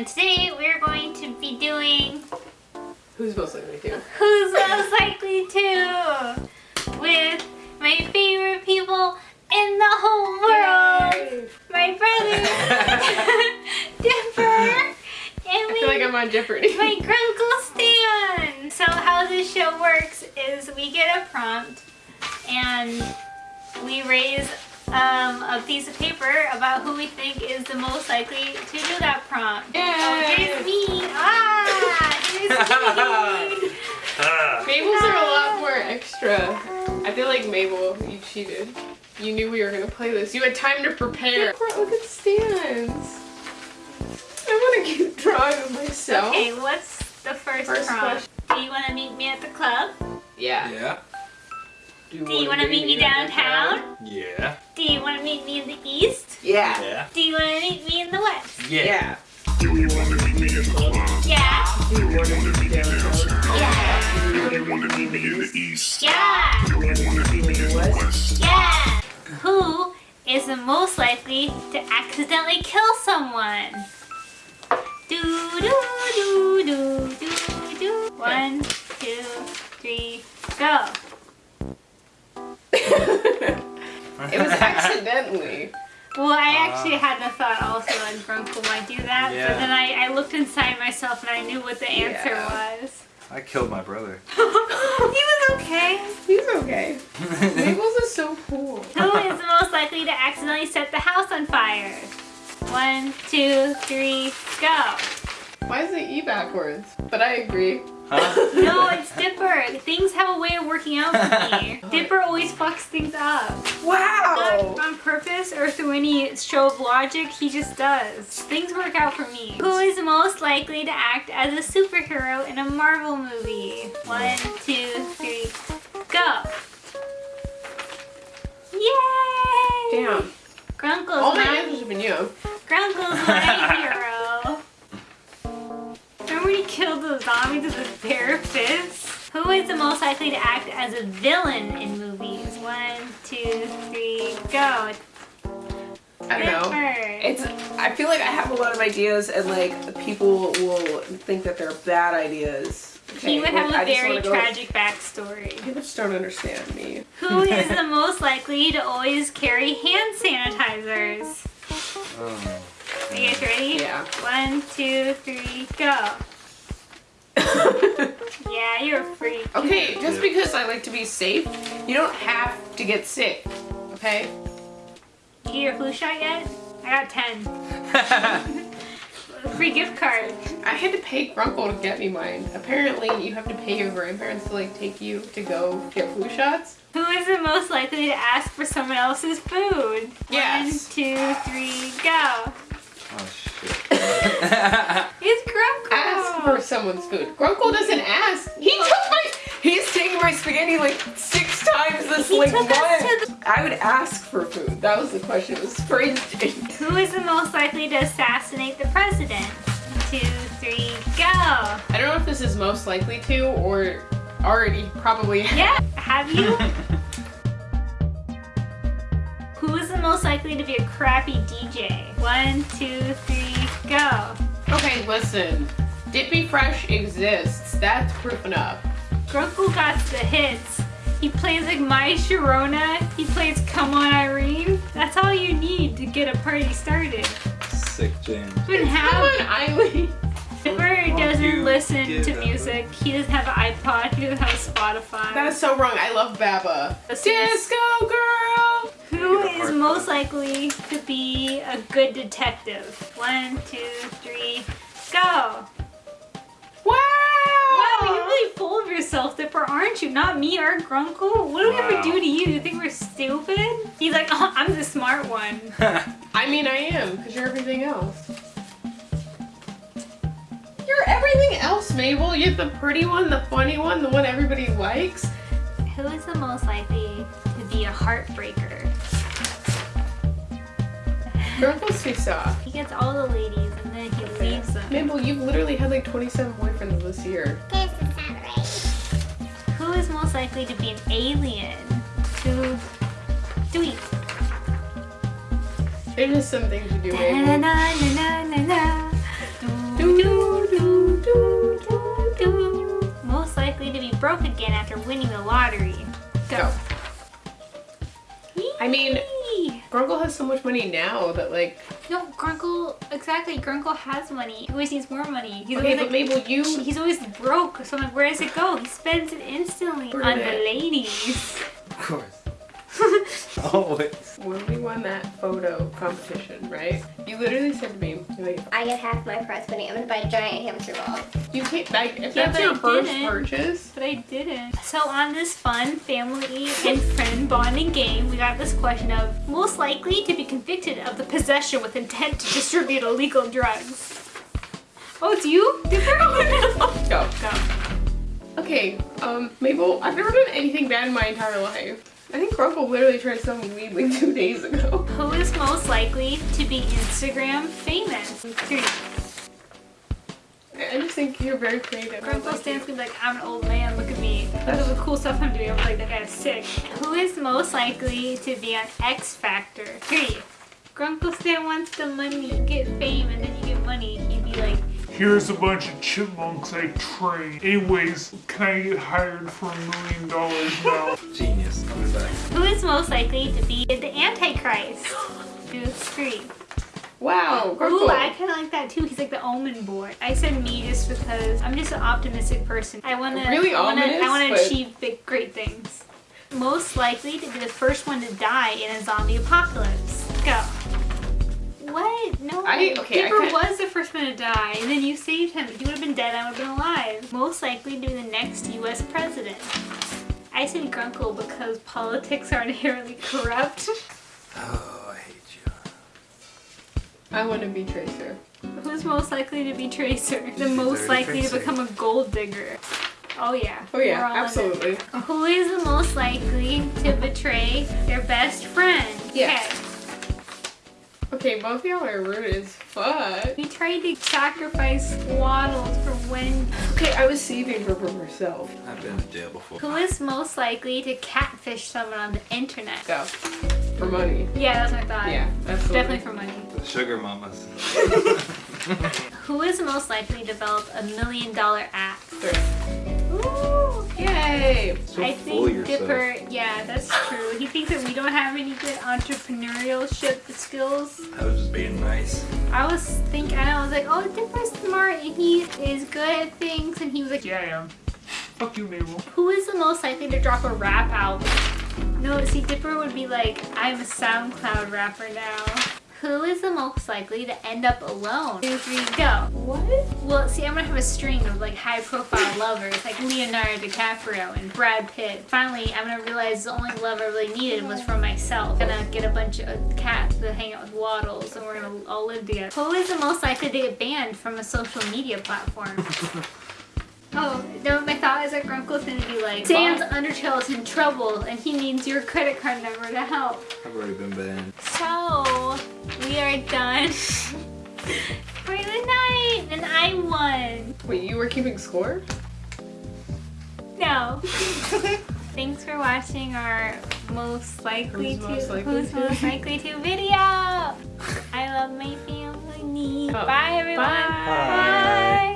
And today we're going to be doing Who's most likely to? Who's Most Likely To with my favorite people in the whole world. Yay. My brother, Dipper, and I feel like I'm on Jeopardy. my Grunkle Stan. So how this show works is we get a prompt and we raise um, a piece of paper about who we think is the most likely to do that prompt. Oh, Yay. here's me. Ah, here's me. Mabel's are a lot more extra. I feel like Mabel, you cheated. You knew we were gonna play this. You had time to prepare. Look at Stan's. I want to keep drawing myself. Okay, what's the first, First prompt? Do you want to meet me at the club? Yeah. Yeah. Do you want to meet me downtown? Yeah. Do you want to meet me in the east? Yeah. Yeah. Do you want to meet me in the west? Yeah. Yeah. Do you want to meet me in the club? Yeah. Do you want to meet me downtown? Yeah. Do you want to meet me in the east? Yeah. Do you want to meet me in the west? Yeah. Who is the most likely to accidentally kill someone? Do do do do do do. One, two, three, go. It was accidentally. Well, I ah. actually had the thought also that Grunkle might do that, but then I, I looked inside myself and I knew what the answer Yeah. was. I killed my brother. he was okay. He's okay. Mabel's is so cool. Who is the most likely to accidentally set the house on fire? One, two, three, go. Why is the E backwards? But I agree. Huh? No, it's Dipper. Things have a way of working out for me. Dipper always fucks things up. Wow. Not on purpose or through any show of logic, he just does. Things work out for me. Who is most likely to act as a superhero in a Marvel movie? One, two, three, go. Yay! Damn. Grunkle's All my my, answers have been you. Grunkle's my hero. The most likely to act as a villain in movies? One, two, three, go. I don't know. It's. I feel like I have a lot of ideas, and like people will think that they're bad ideas. He would have like, a I just very wanna tragic backstory. People just don't understand me. Who is the most likely to always carry hand sanitizers? Oh. Are you guys ready? Yeah. One, two, three, go. Yeah, you're a freak. okay, just because I like to be safe, you don't have to get sick. Okay? You get your flu shot yet? I got 10. Free gift card. I had to pay Grunkle to get me mine. Apparently, you have to pay your grandparents to like take you to go get flu shots. Who is the most likely to ask for someone else's food? Yes. One, two, three, go. Oh shit. It's for someone's food. Grunkle doesn't ask. He took my. He's taking my spaghetti like six times this He like took us month. to I would ask for food. That was the question. It was phrased. Who is the most likely to assassinate the president? Two, three, go. I don't know if this is most likely to or already probably. Yeah, have you? Who is the most likely to be a crappy DJ? One, two, three, go. Okay, listen. Dippy Fresh exists. That's proof enough. Grunkle got the hits. He plays like My Sharona. He plays Come On Irene. That's all you need to get a party started. Sick jam. Even Come have on, Eileen. Dipper Won't doesn't listen to that music. He doesn't have an iPod. He doesn't have Spotify. That is so wrong. I love Baba. Disco girl. Who Get a is part most for likely to be a good detective? One, two, three, go. Yourself, Dipper, aren't you? Not me or Grunkle. What did we ever do to you? You think we're stupid? He's like, oh, I'm the smart one. I mean, I am, because you're everything else. You're everything else, Mabel. You're the pretty one, the funny one, the one everybody likes. Who is the most likely to be a heartbreaker? Grunkle's too soft. He gets all the ladies and then he leaves them. Mabel, you've literally had like 27 boyfriends this year. Who is most likely to be an alien? Two, three. There's just some things you do, Na na na na na. Do do, do, do, do, do. Most likely to be broke again after winning the lottery. Go. I mean- Whee! Grunkle has so much money now that like. No, Grunkle, exactly. Grunkle has money. He always needs more money. He's Okay, always but like, Mabel, you. he's always broke. So I'm like, where does it go? He spends it instantly Where on did the ladies. Of course. Always. When we won that photo competition, right? You literally said to me, like, I get half my prize money. I'm gonna buy a giant hamster ball. you can't. Like, if Yeah, that's but your I first didn't. purchase, But I didn't. So on this fun family and friend bonding game, we got this question of most likely to be convicted of the possession with intent to distribute illegal drugs. Oh, it's you? Dipper? go. Go. Okay, um, Mabel, I've never done anything bad in my entire life. I think Grunkle literally tried to sell me weed like two days ago. Who is most likely to be Instagram famous? Three. I just think you're very creative. I Grunkle like stands be like, I'm an old man, look at me. Look at the cool stuff I'm doing. I'm like, that guy's sick. Who is most likely to be on X Factor? Three. Grunkle Stan wants the money. You get fame and then you get money. He'd be like, Here's a bunch of chipmunks I train. Anyways, can I get hired for a million dollars now? Genius. I'll back. who is most likely to be the Antichrist? Two, three. Wow, Ooh, I kind of like that too. He's like the omen boy. I said me just because I'm just an optimistic person. I want to Really I wanna, ominous, I want to but- achieve big, great things. Most likely to be the first one to die in a zombie apocalypse. Go. What? No. I- okay, Dipper can't- was the first one to die, and then you saved him. He would have been dead, I would have been alive. Most likely to be the next U.S. president. I said Grunkle because politics are inherently corrupt. Oh, I hate you. I want to be Tracer. Who's most likely to be Tracer? The She's most already likely to become a gold digger. Oh yeah. Oh yeah, We're all in it. absolutely. Who is the most likely to betray their best friend? Yes. Okay. Okay, both of y'all are rude as fuck. We tried to sacrifice Waddles for Wendy. Okay, I was saving her from herself. I've been in jail before. Who is most likely to catfish someone on the internet? Go. For money. Yeah, that's what I thought. Yeah, absolutely. Definitely for money. The sugar mamas. Who is most likely to develop a million dollar app? Three. Ooh. So I think. Dipper, yeah, that's true. He thinks that we don't have any good entrepreneurship skills. I was just being nice. I was thinking, I was like, oh, Dipper's smart and he is good at things. And he was like, Yeah, I am. Fuck you, Mabel. who is the most likely to drop a rap album? No, see, Dipper would be like, I'm a SoundCloud rapper now. Who is the most likely to end up alone? Two, three, go. What? Well, see, I'm gonna have a string of like high profile lovers, like Leonardo DiCaprio and Brad Pitt. Finally, I'm gonna realize the only love I really needed was for myself. gonna get a bunch of cats to hang out with Waddles, and we're gonna all live together. Who is the most likely to get banned from a social media platform? Oh, no, my thought is that Grunkle's gonna be like, Sam's Undertale is in trouble and he needs your credit card number to help. I've already been banned. So, we are done for the night and I won. Wait, you were keeping score? No. Thanks for watching our most likely Who's to most likely who's to? most likely to video. I love my family. Oh, Bye everyone. bye. Bye.